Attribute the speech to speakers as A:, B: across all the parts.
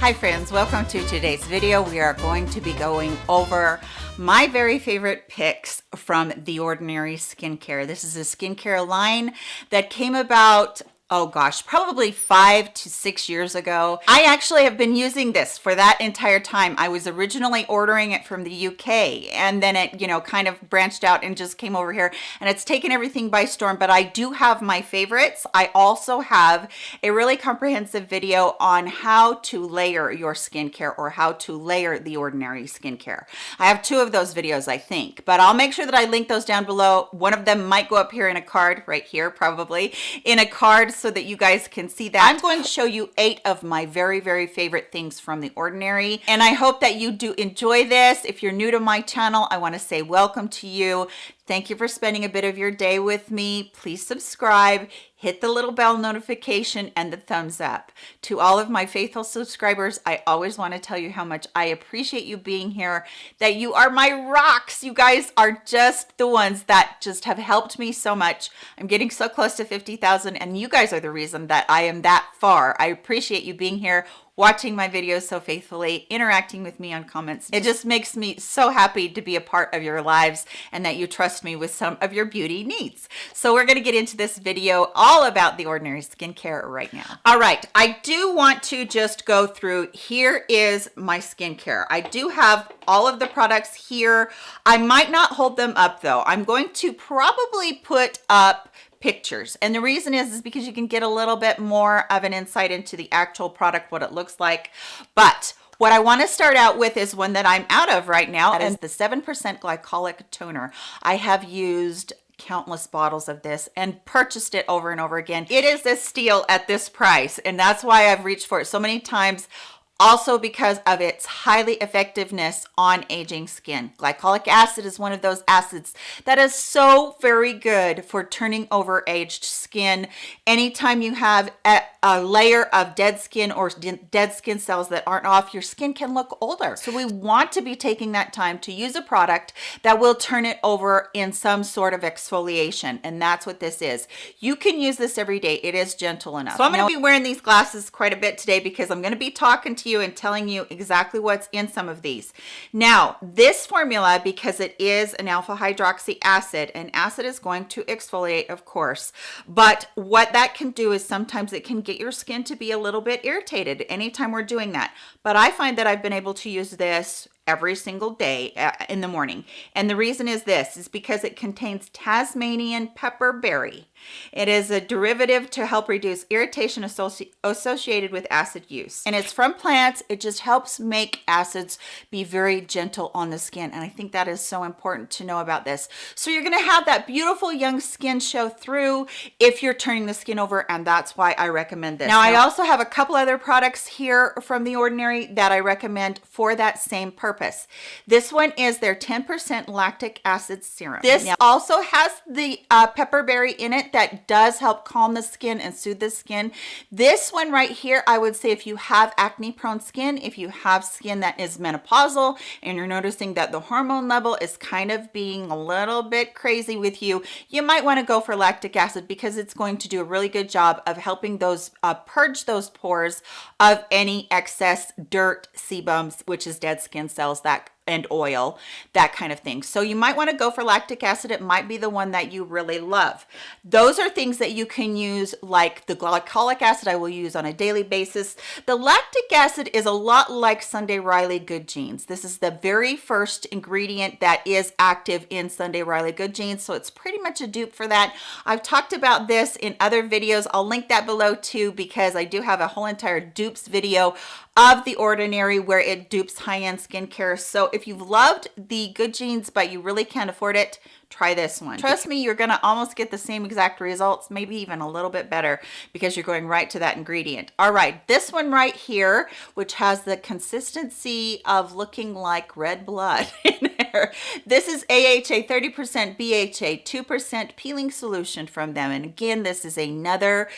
A: Hi friends, welcome to today's video. We are going to be going over my very favorite picks from The Ordinary Skincare. This is a skincare line that came about oh gosh, probably five to six years ago. I actually have been using this for that entire time. I was originally ordering it from the UK and then it, you know, kind of branched out and just came over here and it's taken everything by storm, but I do have my favorites. I also have a really comprehensive video on how to layer your skincare or how to layer the ordinary skincare. I have two of those videos, I think, but I'll make sure that I link those down below. One of them might go up here in a card right here, probably in a card so that you guys can see that. I'm going to show you eight of my very, very favorite things from The Ordinary. And I hope that you do enjoy this. If you're new to my channel, I want to say welcome to you. Thank you for spending a bit of your day with me. Please subscribe, hit the little bell notification and the thumbs up. To all of my faithful subscribers, I always want to tell you how much I appreciate you being here, that you are my rocks. You guys are just the ones that just have helped me so much. I'm getting so close to 50,000 and you guys are the reason that I am that far. I appreciate you being here watching my videos so faithfully, interacting with me on comments. It just makes me so happy to be a part of your lives and that you trust me with some of your beauty needs. So we're gonna get into this video all about the Ordinary Skincare right now. All right, I do want to just go through, here is my skincare. I do have all of the products here. I might not hold them up though. I'm going to probably put up pictures and the reason is is because you can get a little bit more of an insight into the actual product what it looks like but what I want to start out with is one that I'm out of right now and the 7% glycolic toner. I have used countless bottles of this and purchased it over and over again. It is a steal at this price and that's why I've reached for it so many times also because of its highly effectiveness on aging skin. Glycolic acid is one of those acids that is so very good for turning over aged skin. Anytime you have a, a layer of dead skin or dead skin cells that aren't off, your skin can look older. So we want to be taking that time to use a product that will turn it over in some sort of exfoliation. And that's what this is. You can use this every day. It is gentle enough. So I'm going to be wearing these glasses quite a bit today because I'm going to be talking to you and telling you exactly what's in some of these. Now, this formula, because it is an alpha hydroxy acid, and acid is going to exfoliate, of course, but what that can do is sometimes it can get your skin to be a little bit irritated anytime we're doing that. But I find that I've been able to use this every single day uh, in the morning. And the reason is this, is because it contains Tasmanian pepperberry. It is a derivative to help reduce irritation associ associated with acid use. And it's from plants. It just helps make acids be very gentle on the skin. And I think that is so important to know about this. So you're gonna have that beautiful young skin show through if you're turning the skin over. And that's why I recommend this. Now, I also have a couple other products here from The Ordinary that I recommend for that same purpose purpose. This one is their 10% lactic acid serum. This now, also has the uh, pepperberry in it that does help calm the skin and soothe the skin. This one right here, I would say if you have acne prone skin, if you have skin that is menopausal and you're noticing that the hormone level is kind of being a little bit crazy with you, you might want to go for lactic acid because it's going to do a really good job of helping those uh, purge those pores of any excess dirt sebums, which is dead skin cells that and oil, that kind of thing. So you might want to go for lactic acid. It might be the one that you really love. Those are things that you can use like the glycolic acid I will use on a daily basis. The lactic acid is a lot like Sunday Riley Good Genes. This is the very first ingredient that is active in Sunday Riley Good Genes. So it's pretty much a dupe for that. I've talked about this in other videos. I'll link that below too because I do have a whole entire dupes video of the ordinary where it dupes high-end skincare. So if you've loved the good genes, but you really can't afford it, try this one. Trust me, you're gonna almost get the same exact results, maybe even a little bit better because you're going right to that ingredient. All right, this one right here, which has the consistency of looking like red blood in there. This is AHA 30% BHA, 2% peeling solution from them. And again, this is another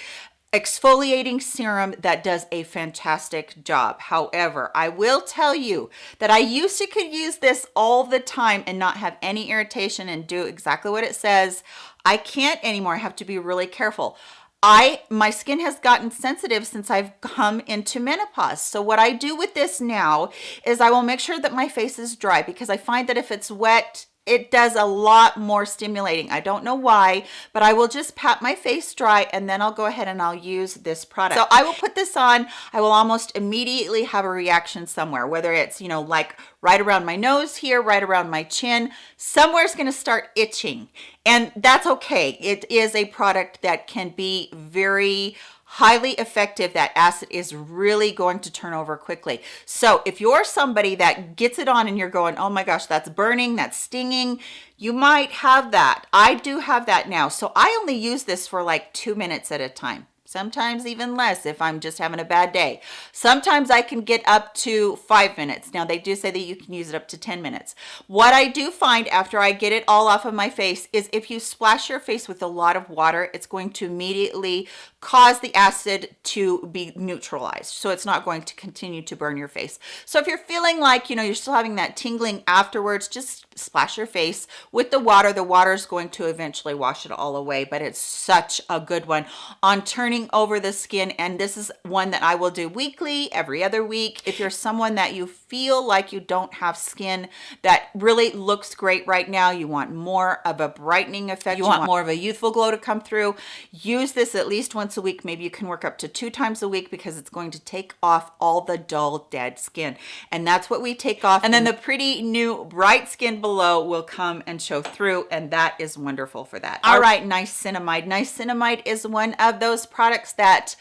A: exfoliating serum that does a fantastic job. However, I will tell you that I used to could use this all the time and not have any irritation and do exactly what it says. I can't anymore. I have to be really careful. I my skin has gotten sensitive since I've come into menopause. So what I do with this now is I will make sure that my face is dry because I find that if it's wet, it does a lot more stimulating. I don't know why, but I will just pat my face dry and then I'll go ahead and I'll use this product. So I will put this on. I will almost immediately have a reaction somewhere, whether it's, you know, like right around my nose here, right around my chin, somewhere's going to start itching. And that's okay. It is a product that can be very highly effective that acid is really going to turn over quickly. So if you're somebody that gets it on and you're going oh my gosh that's burning that's stinging you might have that. I do have that now. So i only use this for like two minutes at a time sometimes even less if I'm just having a bad day. Sometimes I can get up to five minutes. Now they do say that you can use it up to 10 minutes. What I do find after I get it all off of my face is if you splash your face with a lot of water, it's going to immediately cause the acid to be neutralized. So it's not going to continue to burn your face. So if you're feeling like, you know, you're still having that tingling afterwards, just splash your face with the water. The water is going to eventually wash it all away, but it's such a good one on turning over the skin. And this is one that I will do weekly, every other week. If you're someone that you feel like you don't have skin that really looks great right now, you want more of a brightening effect, you, you want, want more of a youthful glow to come through, use this at least once a week. Maybe you can work up to two times a week because it's going to take off all the dull, dead skin. And that's what we take off. And then the pretty new bright skin below will come and show through and that is wonderful for that all right niacinamide niacinamide is one of those products that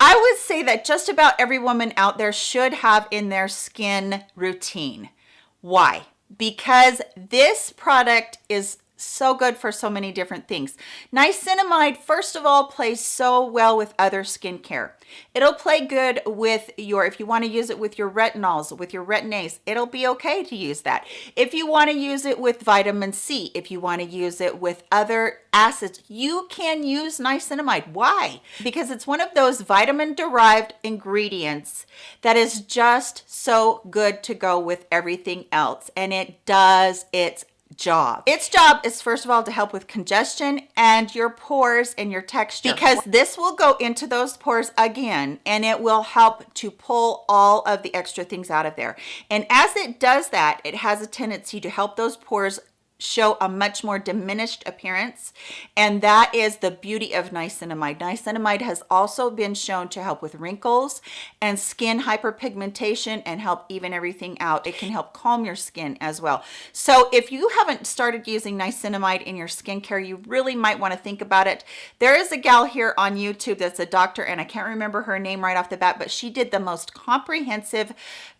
A: I would say that just about every woman out there should have in their skin routine. Why? Because this product is so good for so many different things. Niacinamide, first of all, plays so well with other skincare. It'll play good with your, if you want to use it with your retinols, with your retin-A's, it'll be okay to use that. If you want to use it with vitamin C, if you want to use it with other acids, you can use niacinamide. Why? Because it's one of those vitamin derived ingredients that is just so good to go with everything else. And it does its job. Its job is first of all to help with congestion and your pores and your texture because this will go into those pores again and it will help to pull all of the extra things out of there. And as it does that, it has a tendency to help those pores show a much more diminished appearance and that is the beauty of niacinamide. Niacinamide has also been shown to help with wrinkles and skin hyperpigmentation and help even everything out. It can help calm your skin as well. So if you haven't started using niacinamide in your skincare you really might want to think about it. There is a gal here on youtube that's a doctor and i can't remember her name right off the bat but she did the most comprehensive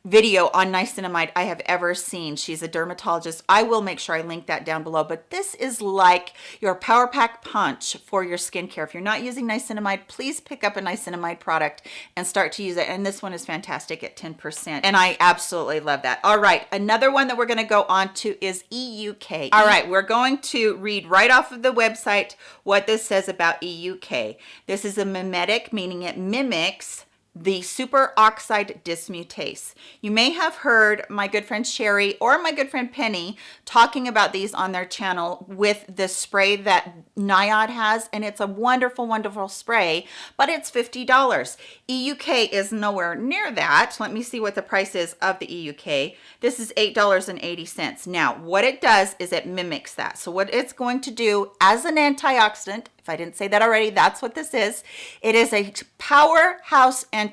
A: video on niacinamide I have ever seen. She's a dermatologist. I will make sure I link that down below, but this is like your Power Pack Punch for your skincare. If you're not using niacinamide, please pick up a niacinamide product and start to use it. And this one is fantastic at 10%. And I absolutely love that. All right, another one that we're gonna go on to is EUK. All right, we're going to read right off of the website what this says about EUK. This is a mimetic, meaning it mimics the superoxide dismutase. You may have heard my good friend Sherry or my good friend Penny talking about these on their channel with the spray that Niod has, and it's a wonderful, wonderful spray, but it's $50. EUK is nowhere near that. Let me see what the price is of the EUK. This is $8.80. Now, what it does is it mimics that. So what it's going to do as an antioxidant, if I didn't say that already, that's what this is. It is a powerhouse antioxidant.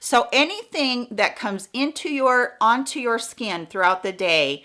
A: So anything that comes into your, onto your skin throughout the day,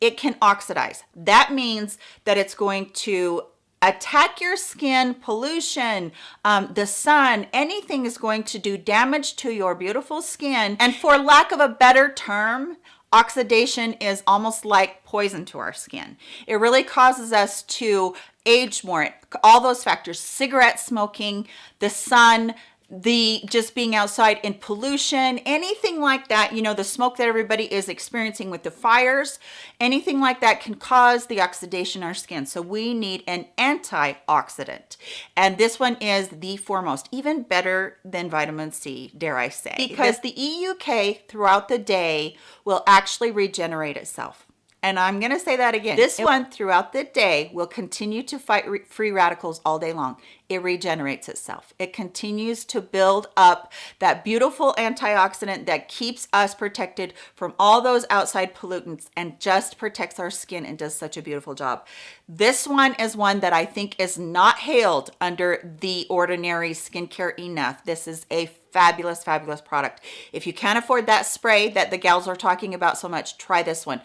A: it can oxidize. That means that it's going to attack your skin, pollution, um, the sun, anything is going to do damage to your beautiful skin. And for lack of a better term, oxidation is almost like poison to our skin. It really causes us to age more, all those factors, cigarette smoking, the sun, the just being outside in pollution anything like that you know the smoke that everybody is experiencing with the fires anything like that can cause the oxidation in our skin. So we need an antioxidant. And this one is the foremost even better than vitamin c dare i say. Because the euk throughout the day will actually regenerate itself and I'm going to say that again. This one throughout the day will continue to fight re free radicals all day long. It regenerates itself. It continues to build up that beautiful antioxidant that keeps us protected from all those outside pollutants and just protects our skin and does such a beautiful job. This one is one that I think is not hailed under the ordinary skincare enough. This is a fabulous, fabulous product. If you can't afford that spray that the gals are talking about so much, try this one.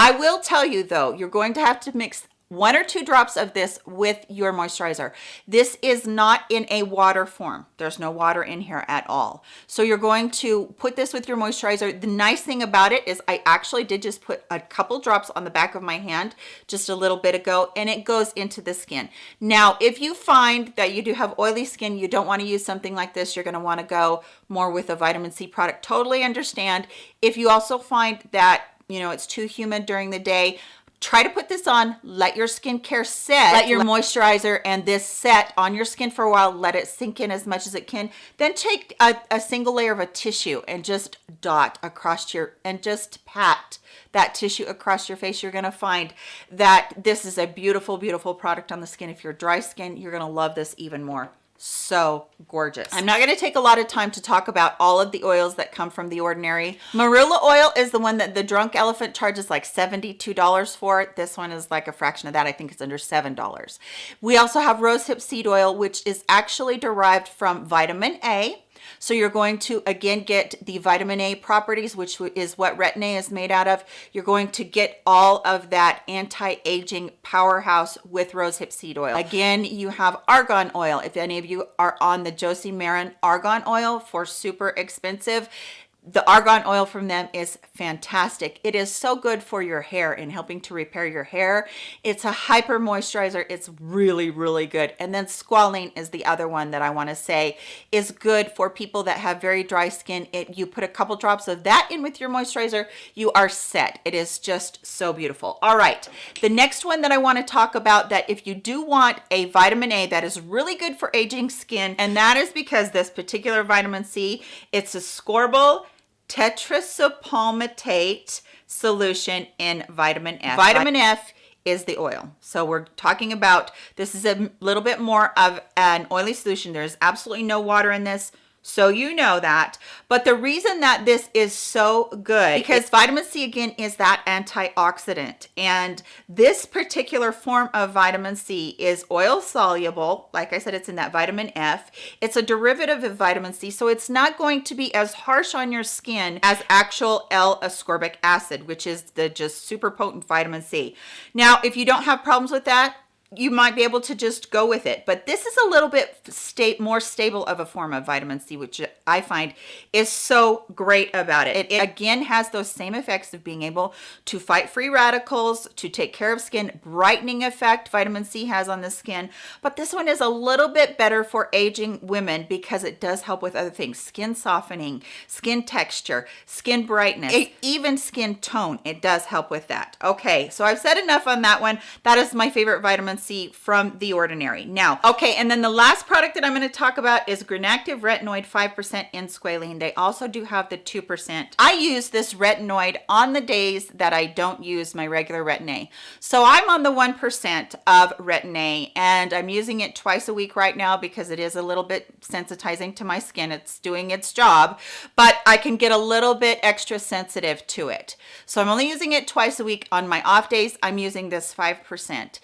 A: I will tell you though, you're going to have to mix one or two drops of this with your moisturizer. This is not in a water form. There's no water in here at all. So you're going to put this with your moisturizer. The nice thing about it is I actually did just put a couple drops on the back of my hand just a little bit ago and it goes into the skin. Now, if you find that you do have oily skin, you don't want to use something like this, you're going to want to go more with a vitamin C product. Totally understand. If you also find that you know, it's too humid during the day, try to put this on. Let your skincare set. Let your moisturizer and this set on your skin for a while. Let it sink in as much as it can. Then take a, a single layer of a tissue and just dot across your and just pat that tissue across your face. You're going to find that this is a beautiful beautiful product on the skin. If you're dry skin you're going to love this even more so gorgeous. I'm not going to take a lot of time to talk about all of the oils that come from the ordinary. Marula oil is the one that the drunk elephant charges like 72 dollars for. This one is like a fraction of that. I think it's under seven dollars. We also have rosehip seed oil which is actually derived from vitamin a so you're going to, again, get the vitamin A properties, which is what Retin-A is made out of. You're going to get all of that anti-aging powerhouse with rosehip seed oil. Again, you have argan oil. If any of you are on the Josie Maran argan oil for super expensive, the argan oil from them is fantastic. It is so good for your hair in helping to repair your hair. It's a hyper moisturizer. It's really really good. And then squalene is the other one that i want to say is good for people that have very dry skin. It you put a couple drops of that in with your moisturizer you are set. It is just so beautiful. All right the next one that i want to talk about that if you do want a vitamin a that is really good for aging skin and that is because this particular vitamin c it's ascorbyl tetraisopalmitate solution in vitamin F. Vitamin F is the oil. So we're talking about, this is a little bit more of an oily solution. There's absolutely no water in this so you know that. But the reason that this is so good because vitamin c again is that antioxidant. And this particular form of vitamin c is oil soluble. Like i said it's in that vitamin f. It's a derivative of vitamin c so it's not going to be as harsh on your skin as actual l-ascorbic acid which is the just super potent vitamin c. Now if you don't have problems with that you might be able to just go with it. But this is a little bit state more stable of a form of vitamin c which i find is so great about it. it it again has those same effects of being able to fight free radicals to take care of skin brightening effect vitamin c has on the skin. But this one is a little bit better for aging women because it does help with other things skin softening skin texture skin brightness even skin tone. It does help with that. Okay so i've said enough on that one. That is my favorite vitamin C from The Ordinary. Now, okay, and then the last product that I'm going to talk about is Granactive Retinoid 5% in squalene. They also do have the 2%. I use this retinoid on the days that I don't use my regular Retin-A. So I'm on the 1% of Retin-A and I'm using it twice a week right now because it is a little bit sensitizing to my skin. It's doing its job, but I can get a little bit extra sensitive to it. So I'm only using it twice a week. On my off days, I'm using this 5%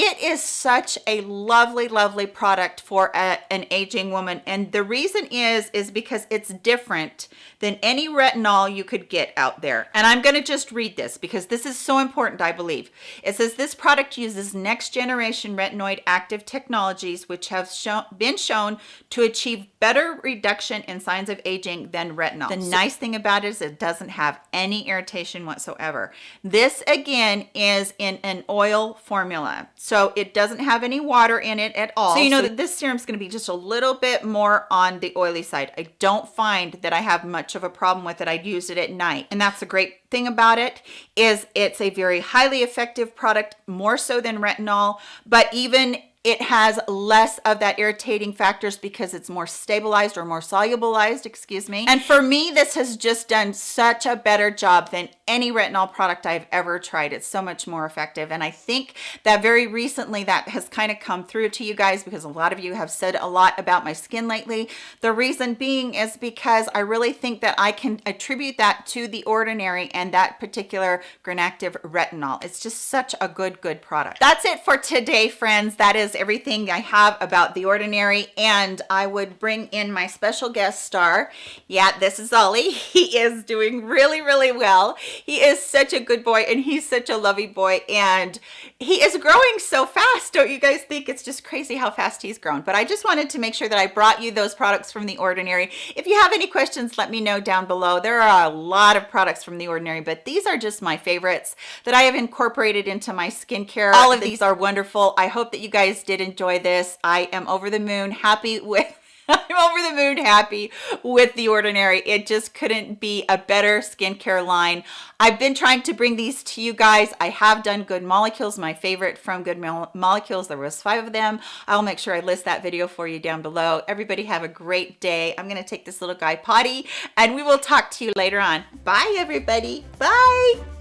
A: it is such a lovely lovely product for a, an aging woman. And the reason is is because it's different than any retinol you could get out there. And i'm going to just read this because this is so important i believe. It says this product uses next generation retinoid active technologies which have shown been shown to achieve better reduction in signs of aging than retinol the nice thing about it is it doesn't have any irritation whatsoever. This again is in an oil formula. so it doesn't have any water in it at all. So you know so that this serum is going to be just a little bit more on the oily side. I don't find that i have much of a problem with it. I'd use it at night. And that's a great thing about it is it's a very highly effective product more so than retinol. But even it has less of that irritating factors because it's more stabilized or more solubilized, excuse me. And for me, this has just done such a better job than any retinol product I've ever tried. It's so much more effective. And I think that very recently that has kind of come through to you guys because a lot of you have said a lot about my skin lately. The reason being is because I really think that I can attribute that to the Ordinary and that particular Granactive retinol. It's just such a good, good product. That's it for today, friends. That is everything I have about The Ordinary. And I would bring in my special guest star. Yeah, this is Ollie. He is doing really, really well. He is such a good boy and he's such a lovey boy. And he is growing so fast. Don't you guys think it's just crazy how fast he's grown? But I just wanted to make sure that I brought you those products from The Ordinary. If you have any questions, let me know down below. There are a lot of products from The Ordinary, but these are just my favorites that I have incorporated into my skincare. All of these are wonderful. I hope that you guys did enjoy this. I am over the moon happy with I'm over the moon happy with The Ordinary. It just couldn't be a better skincare line. I've been trying to bring these to you guys. I have done Good Molecules, my favorite from Good Molecules. There was five of them. I'll make sure I list that video for you down below. Everybody have a great day. I'm going to take this little guy potty and we will talk to you later on. Bye, everybody. Bye.